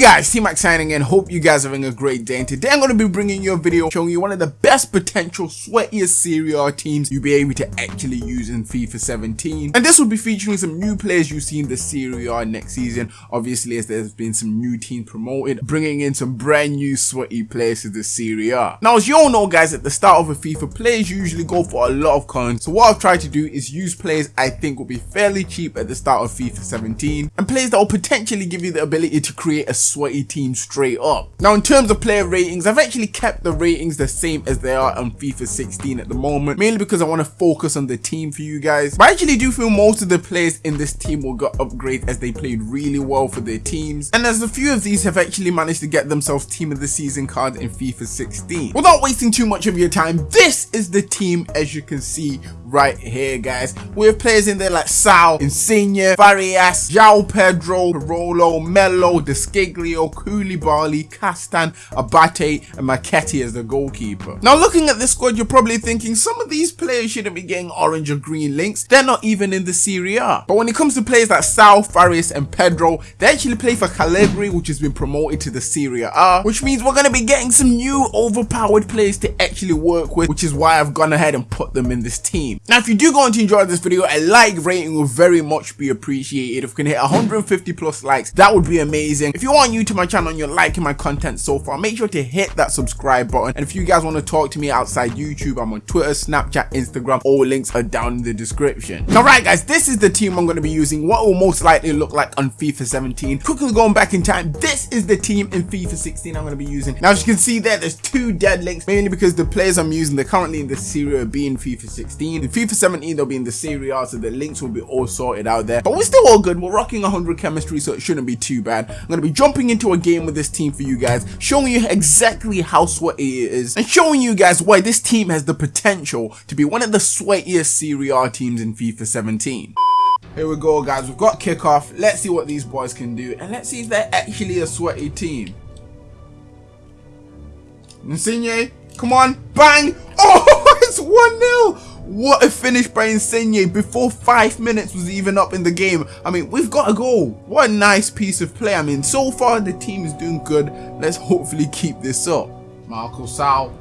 guys, T-Max signing in. Hope you guys are having a great day. And today I'm going to be bringing you a video showing you one of the best potential sweatiest Serie A teams you'll be able to actually use in FIFA 17. And this will be featuring some new players you see in the Serie A next season. Obviously, as there's been some new teams promoted, bringing in some brand new sweaty players to the Serie A. Now, as you all know, guys, at the start of a FIFA, players usually go for a lot of coins. So what I've tried to do is use players I think will be fairly cheap at the start of FIFA 17 and players that will potentially give you the ability to create a sweaty team straight up. Now in terms of player ratings, I've actually kept the ratings the same as they are on FIFA 16 at the moment, mainly because I want to focus on the team for you guys. But I actually do feel most of the players in this team will get upgrades as they played really well for their teams. And as a few of these have actually managed to get themselves team of the season cards in FIFA 16. Without wasting too much of your time, this is the team as you can see right here guys. We have players in there like Sau, Insigne, Farias, João Pedro, Parolo, Melo, De Sciglio, Giglio, Koulibaly, Castan, Abate, and Marchetti as the goalkeeper. Now looking at this squad, you're probably thinking some of these players shouldn't be getting orange or green links. They're not even in the Serie A. But when it comes to players like Sau, Farias, and Pedro, they actually play for Cagliari, which has been promoted to the Serie A, which means we're going to be getting some new overpowered players to actually work with, which is why I've gone ahead and put them in this team. Now, if you do go on to enjoy this video, a like rating will very much be appreciated. If we can hit 150 plus likes, that would be amazing. If you are new to my channel and you're liking my content so far, make sure to hit that subscribe button. And if you guys want to talk to me outside YouTube, I'm on Twitter, Snapchat, Instagram. All links are down in the description. Now, right, guys, this is the team I'm going to be using. What will most likely look like on FIFA 17. Quickly going back in time, this is the team in FIFA 16 I'm going to be using. Now, as you can see there, there's two dead links, mainly because the players I'm using, they're currently in the Serie B in FIFA 16. In FIFA 17, they'll be in the Serie A, so the links will be all sorted out there. But we're still all good. We're rocking 100 chemistry, so it shouldn't be too bad. I'm going to be jumping into a game with this team for you guys, showing you exactly how sweaty it is, and showing you guys why this team has the potential to be one of the sweatiest Serie A teams in FIFA 17. Here we go guys, we've got kickoff, let's see what these boys can do, and let's see if they're actually a sweaty team. Insigne, come on, bang! Oh, it's 1-0! What a finish by Insigne before five minutes was even up in the game. I mean, we've got a goal. What a nice piece of play. I mean, so far the team is doing good. Let's hopefully keep this up. Marco Sau,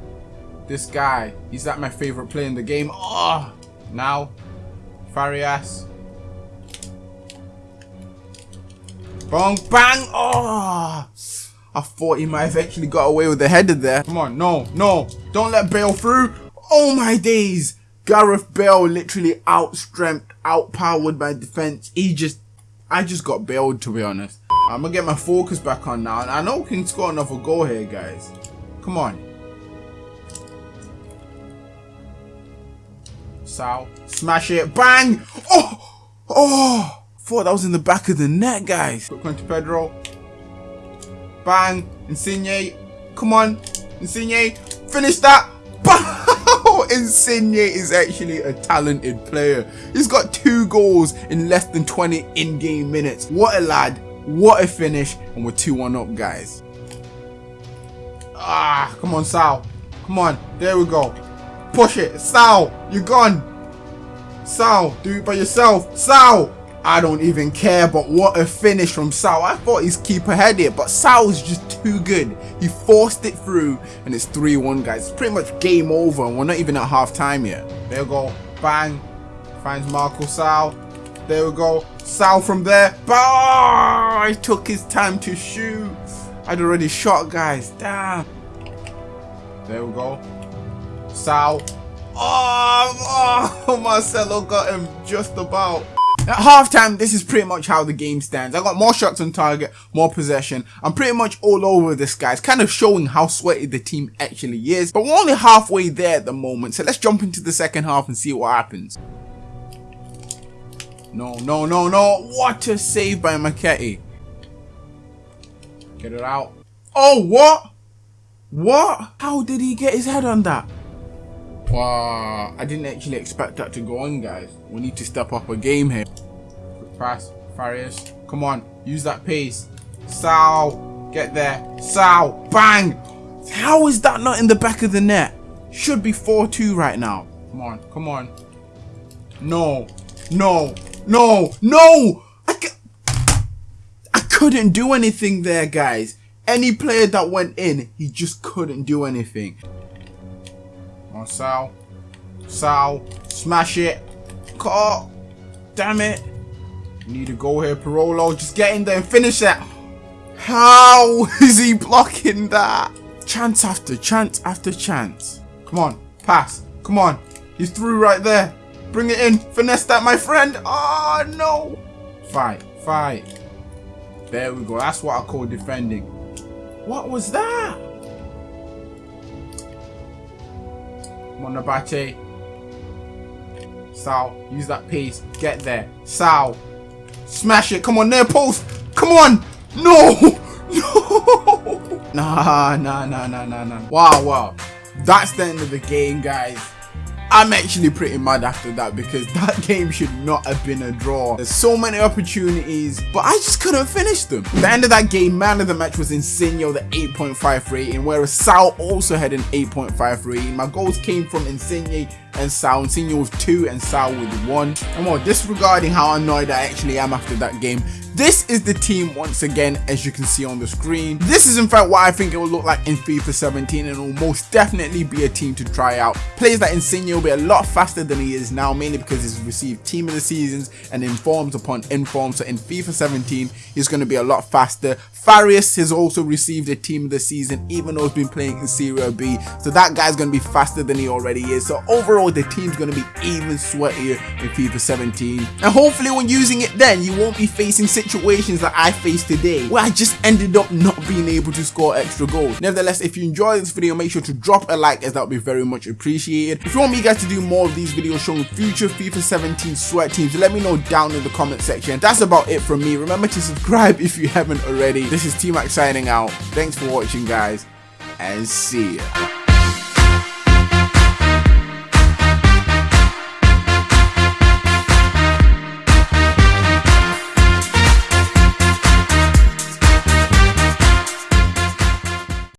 this guy, he's like my favorite player in the game. Oh, now, Farias. Bang, bang, oh. I thought he might have actually got away with the header there. Come on, no, no, don't let Bale through. Oh my days. Gareth Bale literally outstrength, outpowered by defense. He just, I just got bailed to be honest. I'm gonna get my focus back on now. And I know we can score another goal here, guys. Come on. Sau, smash it, bang! Oh, oh! Thought that was in the back of the net, guys. Quick one to Pedro. Bang, Insigne. Come on, Insigne. Finish that. Bang! Insigne is actually a talented player. He's got two goals in less than 20 in-game minutes. What a lad. What a finish. And we're 2-1 up, guys. Ah, come on, Sau. Come on. There we go. Push it. Sau, you're gone. Sau, do it by yourself. Sau. I don't even care, but what a finish from Sau. I thought his keeper had it, but Sau is just too good. He forced it through, and it's 3-1, guys. It's pretty much game over, and we're not even at half time yet. There we go. Bang. Finds Marco Sau. There we go. Sau from there. Bah! He took his time to shoot. I'd already shot, guys. Damn. There we go. Sau. Oh, oh, Marcelo got him just about. At halftime, this is pretty much how the game stands. I got more shots on target, more possession. I'm pretty much all over this, guys. Kind of showing how sweaty the team actually is. But we're only halfway there at the moment. So let's jump into the second half and see what happens. No, no, no, no. What a save by Marchetti. Get it out. Oh, what? What? How did he get his head on that? Wow, I didn't actually expect that to go on, guys. We need to step up a game here. Pass, Farias. Come on, use that pace. Sau, get there. Sau, bang! How is that not in the back of the net? Should be 4-2 right now. Come on, come on. No, no, no, no! I, couldn't do anything there, guys. Any player that went in, he just couldn't do anything. On Sau. Sau. Smash it. Cut. Damn it. Need to go here, Parolo. Just get in there and finish that. How is he blocking that? Chance after chance after chance. Come on. Pass. Come on. He's through right there. Bring it in. Finesse that, my friend. Oh, no. Fight. Fight. There we go. That's what I call defending. What was that? Monabate. on, Sau, use that pace. Get there. Sal. Smash it. Come on, near post. Come on. No. No. Nah, nah, nah, nah, nah, nah. Wow, wow. That's the end of the game, guys. I'm actually pretty mad after that because that game should not have been a draw. There's so many opportunities, but I just couldn't finish them. The end of that game, man of the match was Insigne, the 8.5 rating, whereas Sau also had an 8.5 rating. My goals came from Insigne and Sau. Insigne with 2 and Sau with 1. And more disregarding how annoyed I actually am after that game, this is the team once again as you can see on the screen. This is in fact what I think it will look like in FIFA 17 and will most definitely be a team to try out. Players like Insigne will be a lot faster than he is now mainly because he's received team of the seasons and informs upon inform so in FIFA 17 he's going to be a lot faster. Farias has also received a team of the season even though he's been playing in Serie B so that guy's going to be faster than he already is so overall the team's going to be even sweatier in FIFA 17 and hopefully when using it then you won't be facing situations that I faced today where I just ended up not being able to score extra goals. Nevertheless, if you enjoyed this video, make sure to drop a like as that would be very much appreciated. If you want me guys to do more of these videos showing future FIFA 17 sweat teams, let me know down in the comment section. That's about it from me. Remember to subscribe if you haven't already. This is T-Mac signing out. Thanks for watching guys and see ya.